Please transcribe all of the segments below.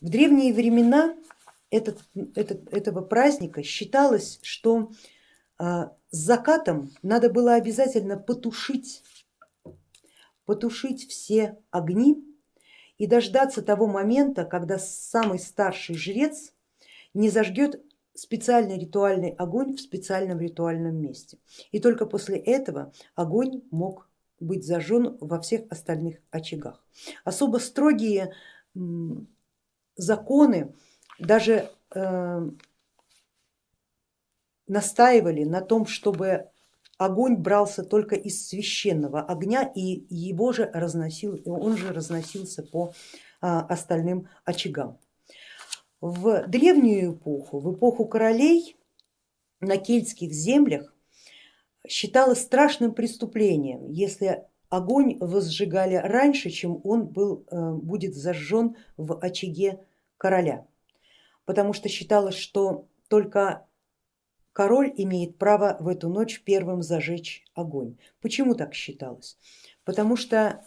В древние времена этот, этот, этого праздника считалось, что а, с закатом надо было обязательно потушить, потушить все огни и дождаться того момента, когда самый старший жрец не зажгет специальный ритуальный огонь в специальном ритуальном месте. И только после этого огонь мог быть зажжен во всех остальных очагах. Особо строгие законы даже э, настаивали на том, чтобы огонь брался только из священного огня и его же разносил, он же разносился по а, остальным очагам. В древнюю эпоху, в эпоху королей на кельтских землях считалось страшным преступлением, если огонь возжигали раньше, чем он был, э, будет зажжен в очаге короля, потому что считалось, что только король имеет право в эту ночь первым зажечь огонь. Почему так считалось? Потому что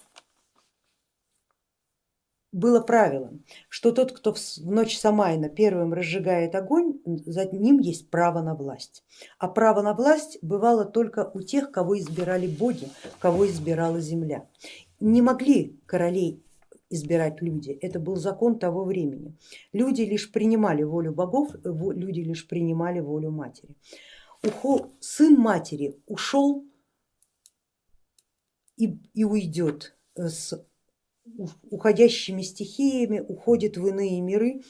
было правилом, что тот, кто в ночь Самайна первым разжигает огонь, за ним есть право на власть. А право на власть бывало только у тех, кого избирали боги, кого избирала земля. Не могли королей избирать люди, это был закон того времени. Люди лишь принимали волю богов, люди лишь принимали волю матери. Сын матери ушел и, и уйдет с уходящими стихиями уходит в иные миры,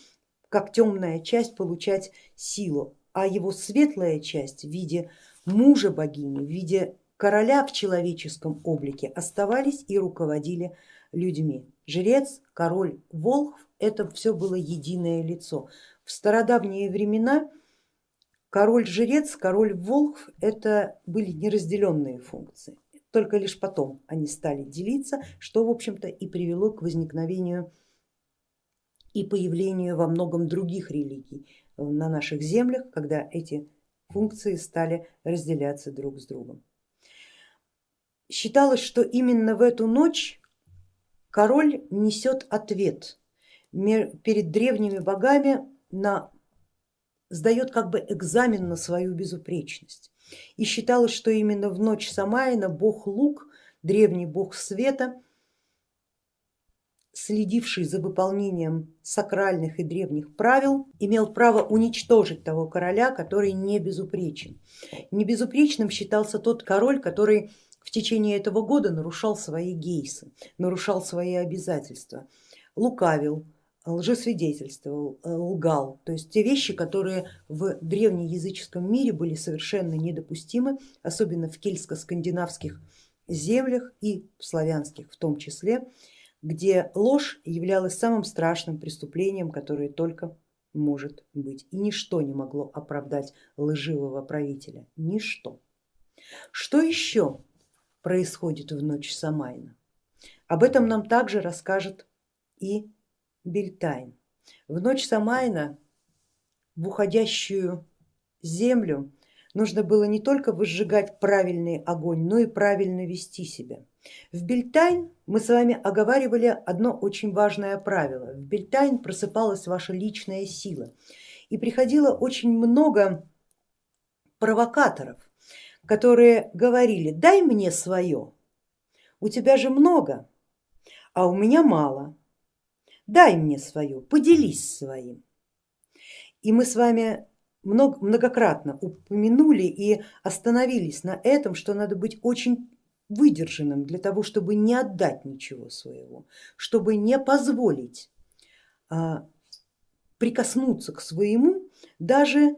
как темная часть получать силу, а его светлая часть в виде мужа богини, в виде короля в человеческом облике оставались и руководили людьми. Жрец, король, волхв, это все было единое лицо. В стародавние времена король-жрец, король-волхв это были неразделенные функции только лишь потом они стали делиться, что в общем-то и привело к возникновению и появлению во многом других религий на наших землях, когда эти функции стали разделяться друг с другом. Считалось, что именно в эту ночь король несет ответ перед древними богами на сдает как бы экзамен на свою безупречность. И считалось, что именно в ночь Самайна бог Лук, древний бог света, следивший за выполнением сакральных и древних правил, имел право уничтожить того короля, который не безупречен. Небезупречным считался тот король, который в течение этого года нарушал свои гейсы, нарушал свои обязательства, лукавил, лжесвидетельствовал, э, лгал, то есть те вещи, которые в древнеязыческом мире были совершенно недопустимы, особенно в кельтско-скандинавских землях и в славянских в том числе, где ложь являлась самым страшным преступлением, которое только может быть. И ничто не могло оправдать лживого правителя, ничто. Что еще происходит в ночь Самайна? Об этом нам также расскажет и Бельтайн. В ночь Самайна в уходящую землю нужно было не только выжигать правильный огонь, но и правильно вести себя. В Бельтайн мы с вами оговаривали одно очень важное правило. В Бельтайн просыпалась ваша личная сила и приходило очень много провокаторов, которые говорили, дай мне свое, у тебя же много, а у меня мало дай мне свое, поделись своим. И мы с вами многократно упомянули и остановились на этом, что надо быть очень выдержанным для того, чтобы не отдать ничего своего, чтобы не позволить а, прикоснуться к своему даже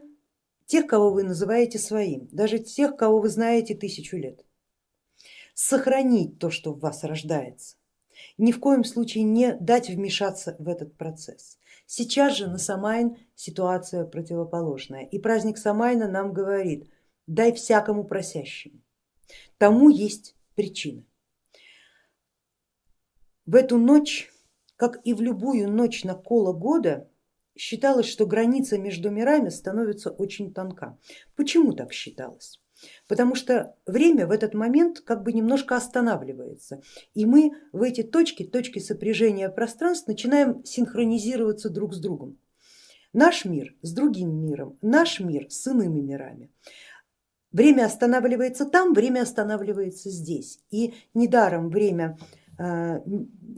тех, кого вы называете своим, даже тех, кого вы знаете тысячу лет. Сохранить то, что в вас рождается, ни в коем случае не дать вмешаться в этот процесс. Сейчас же на Самайн ситуация противоположная и праздник Самайна нам говорит, дай всякому просящему, тому есть причина. В эту ночь, как и в любую ночь на коло года, считалось, что граница между мирами становится очень тонка. Почему так считалось? Потому что время в этот момент как бы немножко останавливается, и мы в эти точки, точки сопряжения пространств начинаем синхронизироваться друг с другом. Наш мир с другим миром, наш мир с иными мирами. Время останавливается там, время останавливается здесь. И недаром время э,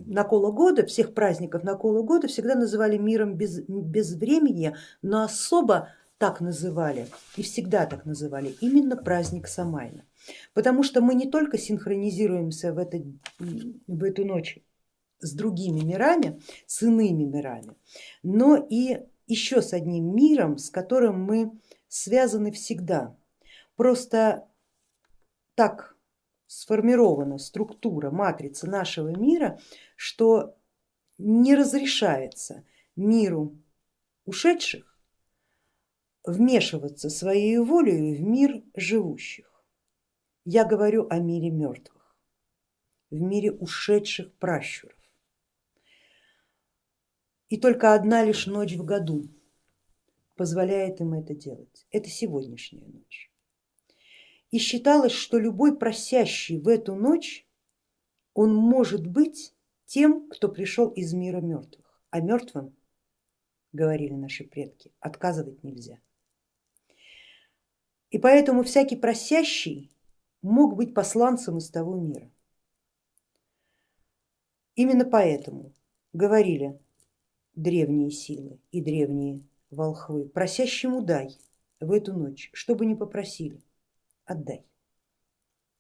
накола года, всех праздников накола года всегда называли миром без, без времени, но особо так называли и всегда так называли именно праздник Самайна. Потому что мы не только синхронизируемся в, это, в эту ночь с другими мирами, с иными мирами, но и еще с одним миром, с которым мы связаны всегда. Просто так сформирована структура, матрица нашего мира, что не разрешается миру ушедших вмешиваться своей волей в мир живущих. Я говорю о мире мертвых, в мире ушедших пращуров. И только одна лишь ночь в году позволяет им это делать. Это сегодняшняя ночь. И считалось, что любой просящий в эту ночь, он может быть тем, кто пришел из мира мертвых. А мертвым, говорили наши предки, отказывать нельзя. И поэтому всякий просящий мог быть посланцем из того мира. Именно поэтому говорили древние силы и древние волхвы, просящему дай в эту ночь, чтобы не попросили, отдай.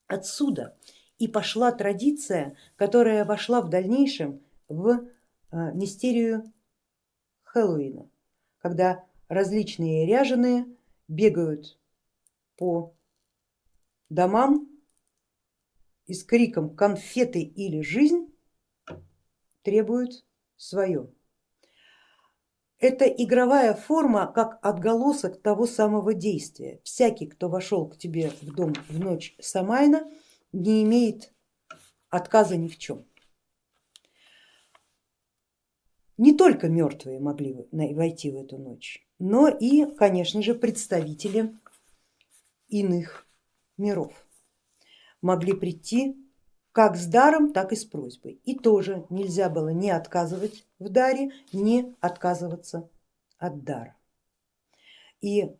Отсюда и пошла традиция, которая вошла в дальнейшем в а, мистерию Хэллоуина, когда различные ряженые бегают по домам и с криком конфеты или жизнь требуют свое. Это игровая форма как отголосок того самого действия. Всякий, кто вошел к тебе в дом в ночь Самайна, не имеет отказа ни в чем. Не только мертвые могли войти в эту ночь, но и, конечно же, представители иных миров могли прийти как с даром, так и с просьбой. И тоже нельзя было не отказывать в даре, не отказываться от дара. И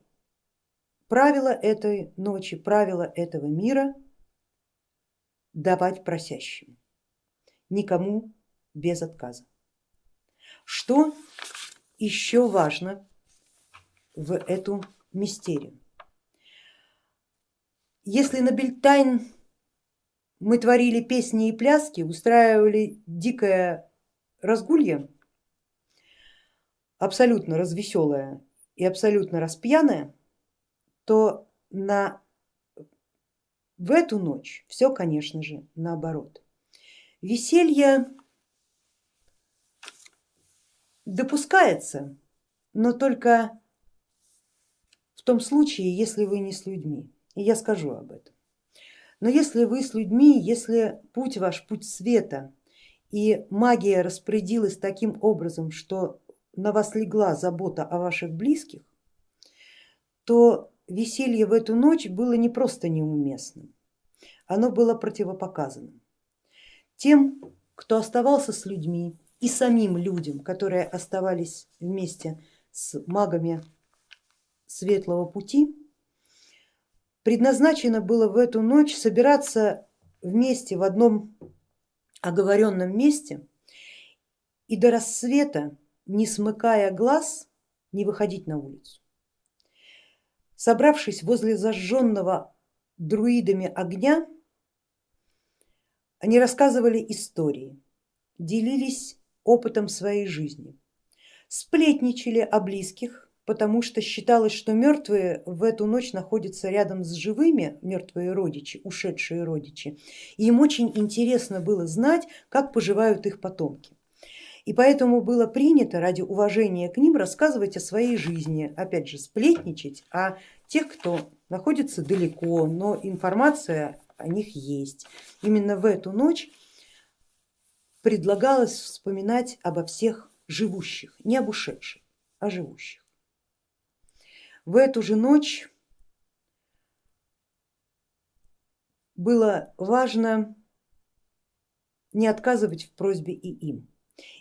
правило этой ночи, правило этого мира давать просящим, никому без отказа. Что еще важно в эту мистерию? Если на Бельтайн мы творили песни и пляски, устраивали дикое разгулье, абсолютно развеселое и абсолютно распьяное, то на, в эту ночь все, конечно же, наоборот. Веселье допускается, но только в том случае, если вы не с людьми. И я скажу об этом. Но если вы с людьми, если путь ваш путь света и магия распорядилась таким образом, что на вас легла забота о ваших близких, то веселье в эту ночь было не просто неуместным, оно было противопоказанным. Тем, кто оставался с людьми и самим людям, которые оставались вместе с магами светлого пути, предназначено было в эту ночь собираться вместе в одном оговоренном месте и до рассвета, не смыкая глаз, не выходить на улицу. Собравшись возле зажженного друидами огня, они рассказывали истории, делились опытом своей жизни, сплетничали о близких, потому что считалось, что мертвые в эту ночь находятся рядом с живыми, мертвые родичи, ушедшие родичи, и им очень интересно было знать, как поживают их потомки. И поэтому было принято ради уважения к ним рассказывать о своей жизни, опять же сплетничать о тех, кто находится далеко, но информация о них есть. Именно в эту ночь предлагалось вспоминать обо всех живущих, не об ушедших, а живущих. В эту же ночь было важно не отказывать в просьбе и им.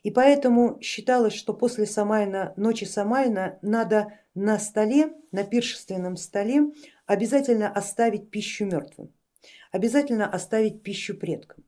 И поэтому считалось, что после Самайна, ночи Самайна надо на столе, на пиршественном столе обязательно оставить пищу мертвым, обязательно оставить пищу предкам.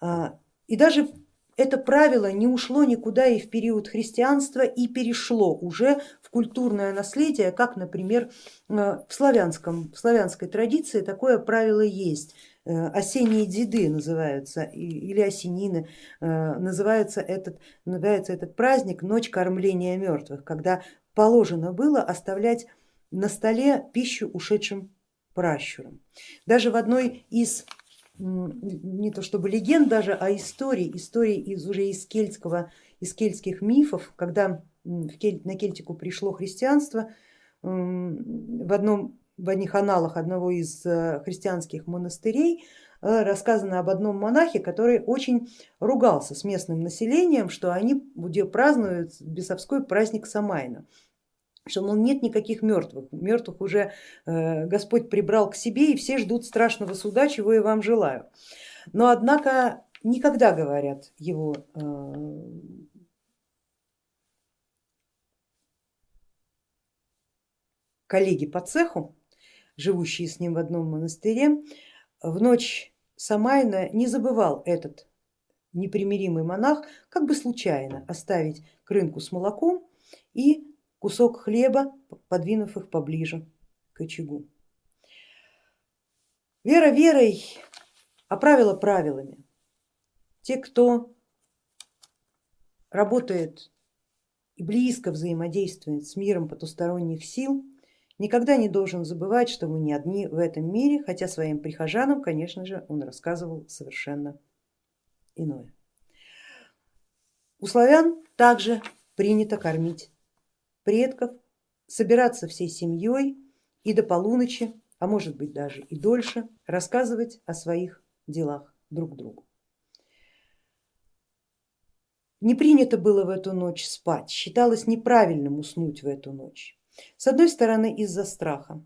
А, и даже это правило не ушло никуда и в период христианства и перешло уже культурное наследие, как, например, э, в, славянском, в славянской традиции такое правило есть. Э, осенние деды называются или осенины, э, называется этот, называется этот праздник Ночь кормления мертвых, когда положено было оставлять на столе пищу ушедшим пращурам. Даже в одной из не то чтобы легенд даже, а истории, истории из уже из кельтского, из кельтских мифов, когда на Кельтику пришло христианство, в, одном, в одних аналах одного из э, христианских монастырей э, рассказано об одном монахе, который очень ругался с местным населением, что они празднуют бесовской праздник Самайна что мол нет никаких мертвых, мертвых уже э, Господь прибрал к себе и все ждут страшного суда, чего я вам желаю. Но однако никогда, говорят его э, коллеги по цеху, живущие с ним в одном монастыре, в ночь Самайна не забывал этот непримиримый монах как бы случайно оставить крынку с молоком и кусок хлеба, подвинув их поближе к очагу. Вера верой, а правила правилами. Те, кто работает и близко взаимодействует с миром потусторонних сил, никогда не должен забывать, что мы не одни в этом мире, хотя своим прихожанам, конечно же, он рассказывал совершенно иное. У славян также принято кормить предков, собираться всей семьей и до полуночи, а может быть даже и дольше, рассказывать о своих делах друг другу. Не принято было в эту ночь спать, считалось неправильным уснуть в эту ночь. С одной стороны из-за страха,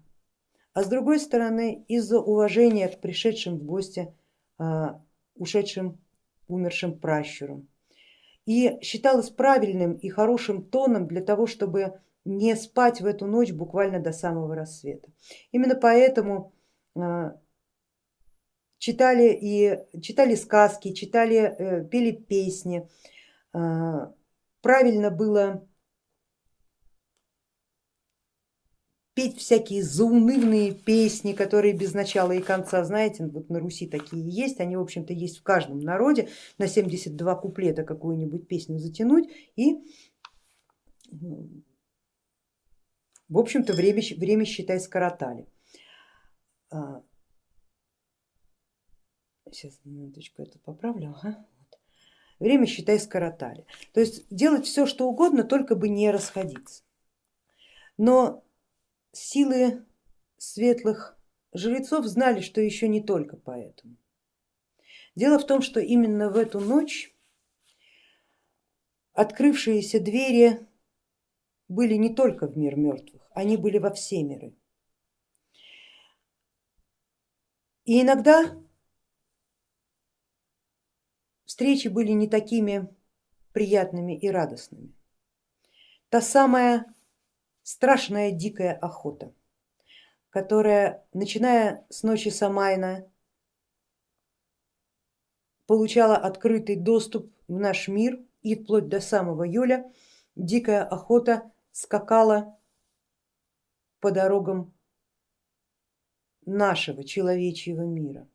а с другой стороны из-за уважения к пришедшим в гости а, ушедшим, умершим пращурам и считалось правильным и хорошим тоном для того, чтобы не спать в эту ночь буквально до самого рассвета. Именно поэтому а, читали и читали сказки, читали, э, пели песни. А, правильно было петь всякие заунывные песни, которые без начала и конца, знаете, вот на Руси такие есть, они в общем-то есть в каждом народе, на 72 куплета какую-нибудь песню затянуть и в общем-то время, время считай скоротали. А, сейчас минуточку это поправлю. Ага. Время считай скоротали. То есть делать все что угодно, только бы не расходиться. Но силы светлых жрецов знали, что еще не только поэтому. Дело в том, что именно в эту ночь открывшиеся двери были не только в мир мертвых, они были во все миры. И иногда встречи были не такими приятными и радостными. Та самая страшная дикая охота, которая, начиная с ночи Самайна, получала открытый доступ в наш мир и вплоть до самого июля дикая охота скакала по дорогам нашего человечьего мира.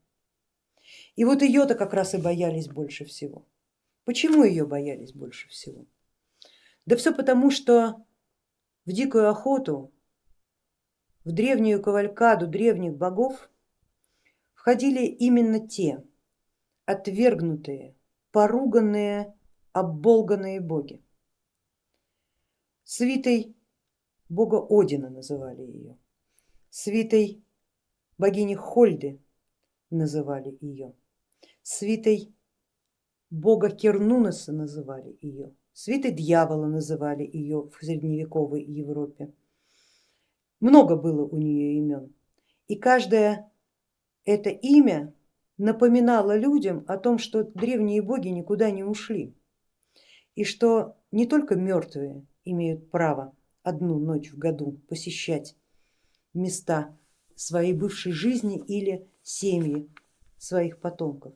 И вот ее-то как раз и боялись больше всего. Почему ее боялись больше всего? Да все потому, что в дикую охоту, в древнюю кавалькаду древних богов входили именно те отвергнутые, поруганные, оболганные боги. Свитой бога Одина называли ее, свитой богини Хольды называли ее, свитой бога Кернунаса называли ее свитой дьявола называли ее в средневековой Европе. Много было у нее имен и каждая это имя напоминало людям о том, что древние боги никуда не ушли и что не только мертвые имеют право одну ночь в году посещать места своей бывшей жизни или семьи своих потомков,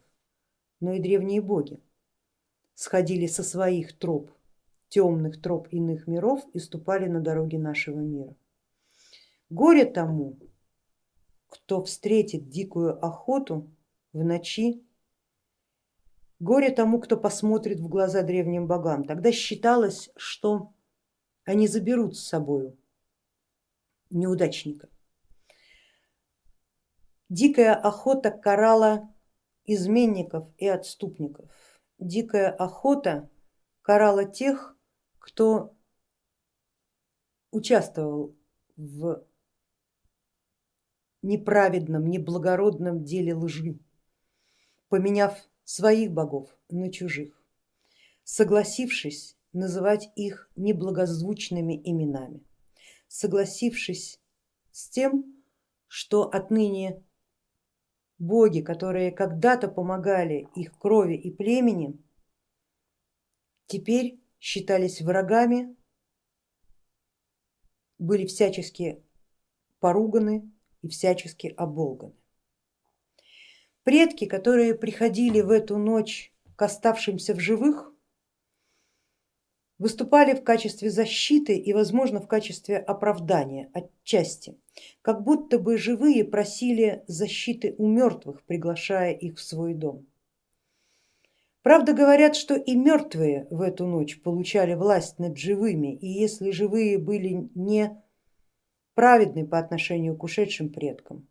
но и древние боги сходили со своих троп, темных троп иных миров и ступали на дороги нашего мира. Горе тому, кто встретит дикую охоту в ночи, горе тому, кто посмотрит в глаза древним богам. Тогда считалось, что они заберут с собою неудачника. Дикая охота карала изменников и отступников. Дикая охота карала тех, кто участвовал в неправедном, неблагородном деле лжи, поменяв своих богов на чужих, согласившись называть их неблагозвучными именами, согласившись с тем, что отныне боги, которые когда-то помогали их крови и племени, теперь считались врагами, были всячески поруганы и всячески оболганы. Предки, которые приходили в эту ночь к оставшимся в живых, выступали в качестве защиты и, возможно, в качестве оправдания отчасти, как будто бы живые просили защиты у мертвых, приглашая их в свой дом. Правда, говорят, что и мертвые в эту ночь получали власть над живыми, и если живые были не праведны по отношению к ушедшим предкам,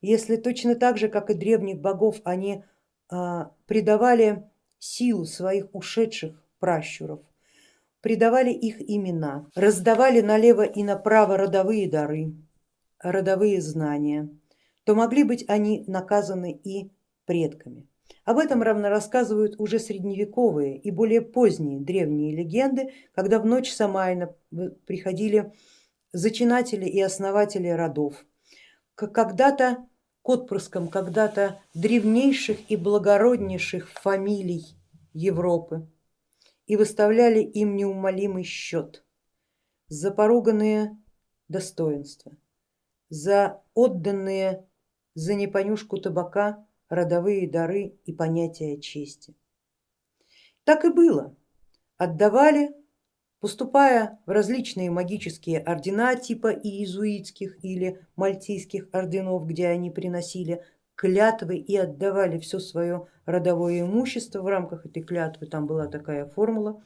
если точно так же, как и древних богов, они а, придавали силу своих ушедших пращуров, придавали их имена, раздавали налево и направо родовые дары, родовые знания, то могли быть они наказаны и предками. Об этом равно рассказывают уже средневековые и более поздние древние легенды, когда в ночь Самайна приходили зачинатели и основатели родов, когда-то к отпрыскам когда-то древнейших и благороднейших фамилий Европы и выставляли им неумолимый счет за поруганные достоинства, за отданные за непонюшку табака родовые дары и понятия чести. Так и было, отдавали, поступая в различные магические ордена типа иезуитских или мальтийских орденов, где они приносили клятвы и отдавали все свое родовое имущество в рамках этой клятвы, там была такая формула,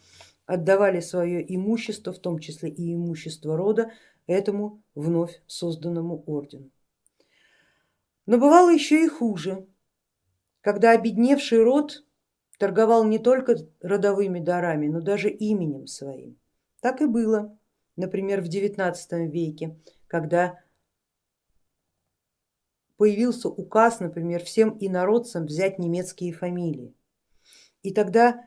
отдавали свое имущество, в том числе и имущество рода, этому вновь созданному ордену. Но бывало еще и хуже, когда обедневший род торговал не только родовыми дарами, но даже именем своим. Так и было, например, в XIX веке, когда появился указ, например, всем инородцам взять немецкие фамилии. И тогда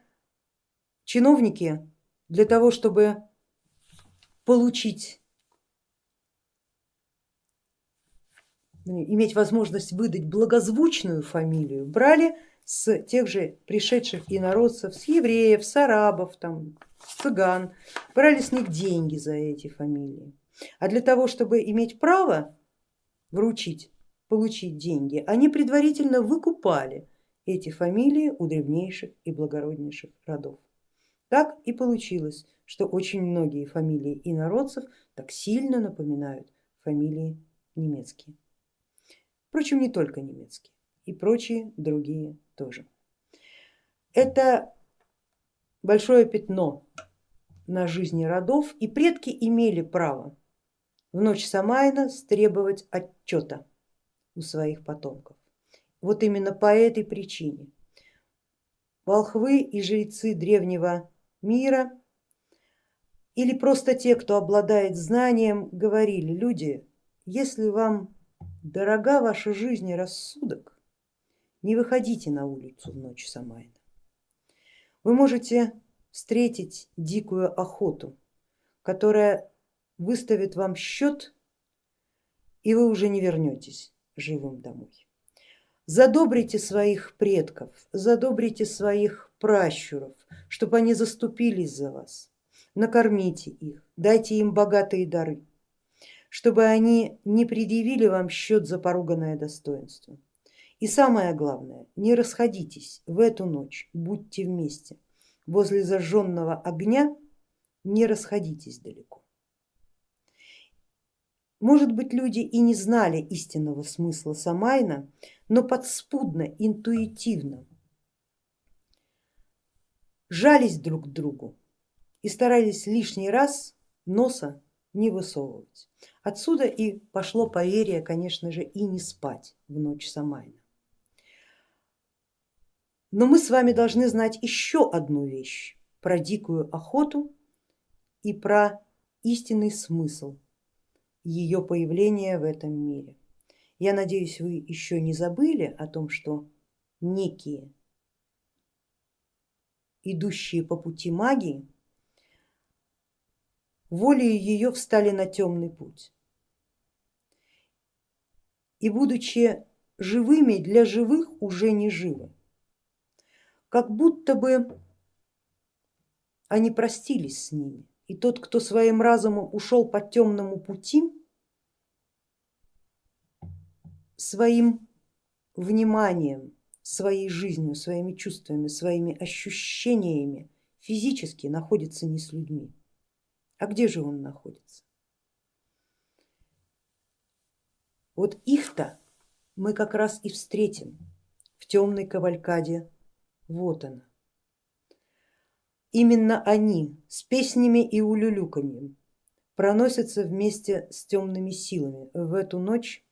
чиновники для того, чтобы получить, иметь возможность выдать благозвучную фамилию, брали с тех же пришедших инородцев, с евреев, с арабов, там, цыган, брали с них деньги за эти фамилии. А для того, чтобы иметь право вручить получить деньги, они предварительно выкупали эти фамилии у древнейших и благороднейших родов. Так и получилось, что очень многие фамилии инородцев так сильно напоминают фамилии немецкие. Впрочем, не только немецкие, и прочие другие тоже. Это большое пятно на жизни родов, и предки имели право в ночь Самайна требовать отчета у своих потомков. Вот именно по этой причине волхвы и жрецы древнего мира или просто те, кто обладает знанием, говорили, люди, если вам дорога ваша жизнь и рассудок, не выходите на улицу в ночь Самайна. Вы можете встретить дикую охоту, которая выставит вам счет, и вы уже не вернетесь живым домой. Задобрите своих предков, задобрите своих пращуров, чтобы они заступились за вас, накормите их, дайте им богатые дары, чтобы они не предъявили вам счет за поруганное достоинство. И самое главное, не расходитесь в эту ночь, будьте вместе. Возле зажженного огня не расходитесь далеко. Может быть, люди и не знали истинного смысла Самайна, но подспудно, интуитивно жались друг к другу и старались лишний раз носа не высовывать. Отсюда и пошло поверье, конечно же, и не спать в ночь Самайна. Но мы с вами должны знать еще одну вещь про дикую охоту и про истинный смысл ее появления в этом мире. Я надеюсь, вы еще не забыли о том, что некие идущие по пути магии волею ее встали на темный путь. И будучи живыми для живых уже не живы, как будто бы они простились с ними. И тот, кто своим разумом ушел по темному пути, своим вниманием, своей жизнью, своими чувствами, своими ощущениями физически находится не с людьми. А где же он находится? Вот их-то мы как раз и встретим в темной кавалькаде. Вот она. Именно они с песнями и улюлюканьем проносятся вместе с темными силами в эту ночь,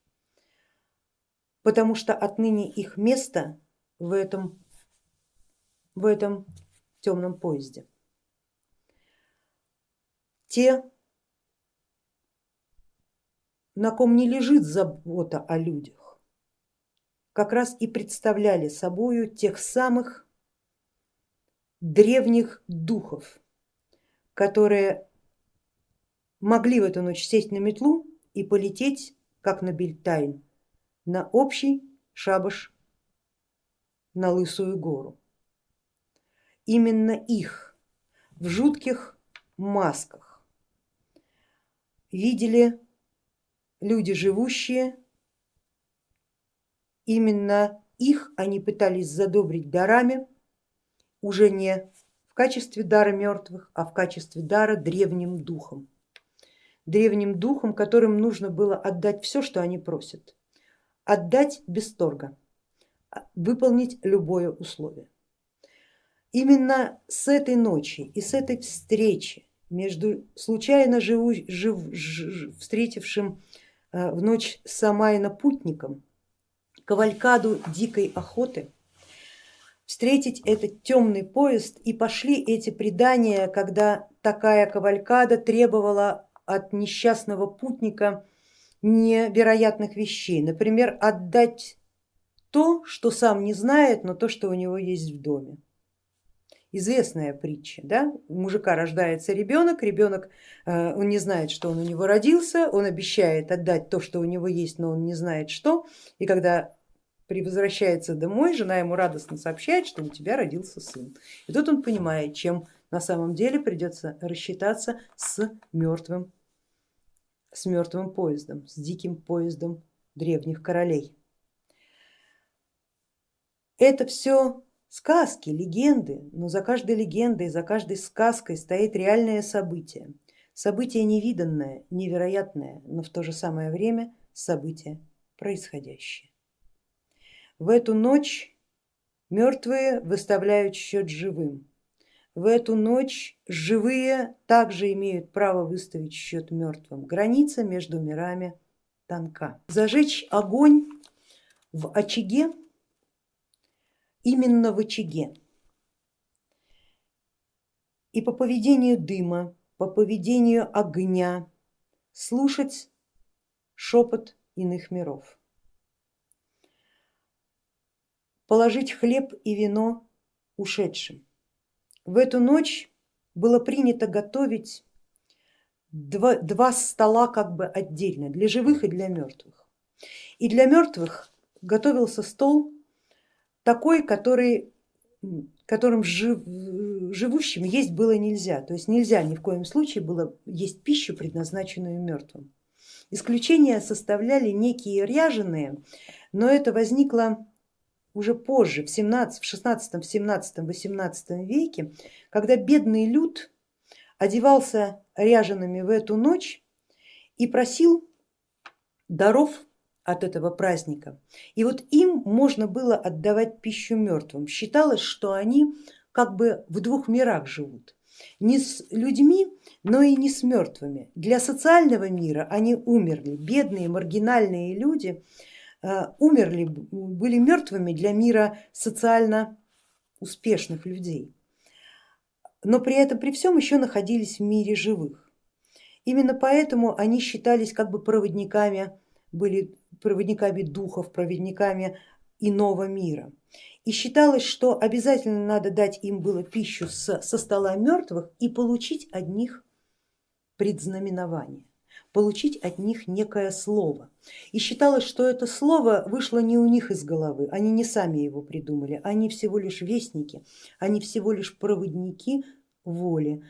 потому что отныне их место в этом, в этом темном поезде. Те, на ком не лежит забота о людях, как раз и представляли собою тех самых древних духов, которые могли в эту ночь сесть на метлу и полететь, как на Бельтайн, на общий шабаш на Лысую гору. Именно их в жутких масках видели люди живущие, именно их они пытались задобрить дарами, уже не в качестве дара мертвых, а в качестве дара древним духом. Древним духом, которым нужно было отдать все, что они просят. Отдать без торга, выполнить любое условие. Именно с этой ночи и с этой встречи между случайно живу, жив, жив, встретившим э, в ночь Самайна путником кавалькаду дикой охоты встретить этот темный поезд и пошли эти предания, когда такая кавалькада требовала от несчастного путника невероятных вещей, например, отдать то, что сам не знает, но то, что у него есть в доме. Известная притча, да? у мужика рождается ребенок, ребенок э, он не знает, что он у него родился, он обещает отдать то, что у него есть, но он не знает что, и когда возвращается домой, жена ему радостно сообщает, что у тебя родился сын. И тут он понимает, чем на самом деле придется рассчитаться с мертвым, с мертвым поездом, с диким поездом древних королей. Это все сказки, легенды, но за каждой легендой, за каждой сказкой стоит реальное событие. Событие невиданное, невероятное, но в то же самое время событие происходящее. В эту ночь мертвые выставляют счет живым. В эту ночь живые также имеют право выставить счет мертвым. Граница между мирами тонка. Зажечь огонь в очаге, именно в очаге. И по поведению дыма, по поведению огня слушать шепот иных миров. Положить хлеб и вино ушедшим. В эту ночь было принято готовить два, два стола как бы отдельно, для живых и для мертвых. И для мертвых готовился стол такой, который, которым жив, живущим есть было нельзя, то есть нельзя ни в коем случае было есть пищу, предназначенную мертвым. Исключения составляли некие ряженые, но это возникло уже позже, в 17, в 16, в 17, 18 веке, когда бедный люд одевался ряжеными в эту ночь и просил даров от этого праздника. И вот им можно было отдавать пищу мертвым. Считалось, что они как бы в двух мирах живут. Не с людьми, но и не с мертвыми. Для социального мира они умерли. Бедные, маргинальные люди умерли, были мертвыми для мира социально успешных людей. Но при этом, при всем еще находились в мире живых. Именно поэтому они считались как бы проводниками, были проводниками духов, проводниками иного мира. И считалось, что обязательно надо дать им было пищу с, со стола мертвых и получить от них предзнаменование, получить от них некое слово. И считалось, что это слово вышло не у них из головы, они не сами его придумали, они всего лишь вестники, они всего лишь проводники воли,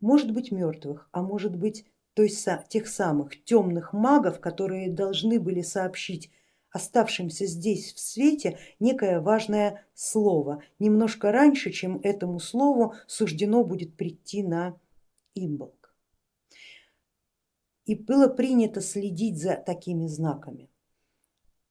может быть мертвых, а может быть той, тех самых темных магов, которые должны были сообщить оставшимся здесь в свете некое важное слово, немножко раньше, чем этому слову суждено будет прийти на имболк. И было принято следить за такими знаками.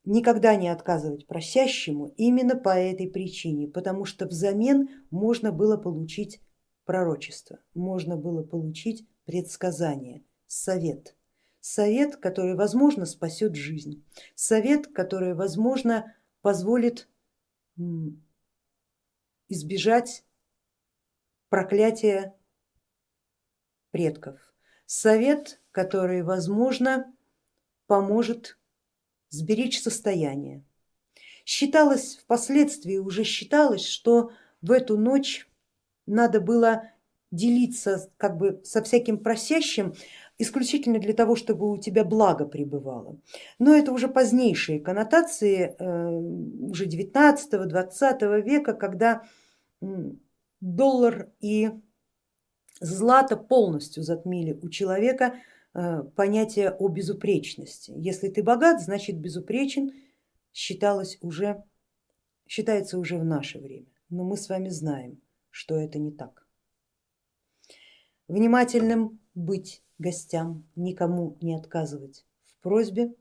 Никогда не отказывать просящему именно по этой причине, потому что взамен можно было получить пророчество, можно было получить предсказание, совет. Совет, который, возможно, спасет жизнь, совет, который, возможно, позволит избежать проклятия предков, совет, который, возможно, поможет сберечь состояние. Считалось, впоследствии уже считалось, что в эту ночь надо было делиться как бы со всяким просящим, исключительно для того, чтобы у тебя благо пребывало. Но это уже позднейшие коннотации, э, уже 19-20 века, когда доллар и злато полностью затмили у человека понятие о безупречности. Если ты богат, значит безупречен, считалось уже, считается уже в наше время. Но мы с вами знаем, что это не так. Внимательным быть гостям, никому не отказывать в просьбе.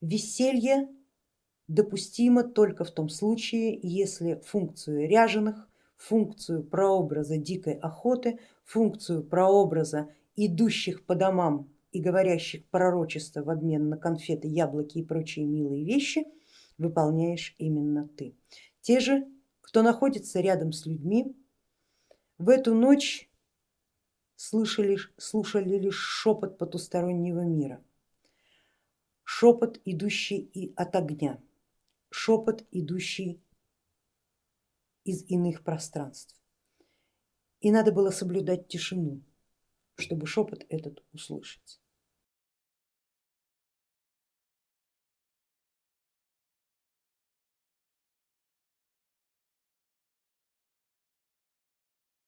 Веселье допустимо только в том случае, если функцию ряженых, функцию прообраза дикой охоты, функцию прообраза идущих по домам и говорящих пророчества в обмен на конфеты, яблоки и прочие милые вещи выполняешь именно ты. Те же, кто находится рядом с людьми, в эту ночь слышали, слушали лишь шепот потустороннего мира, шепот, идущий и от огня, шепот, идущий из иных пространств. И надо было соблюдать тишину, чтобы шепот этот услышать.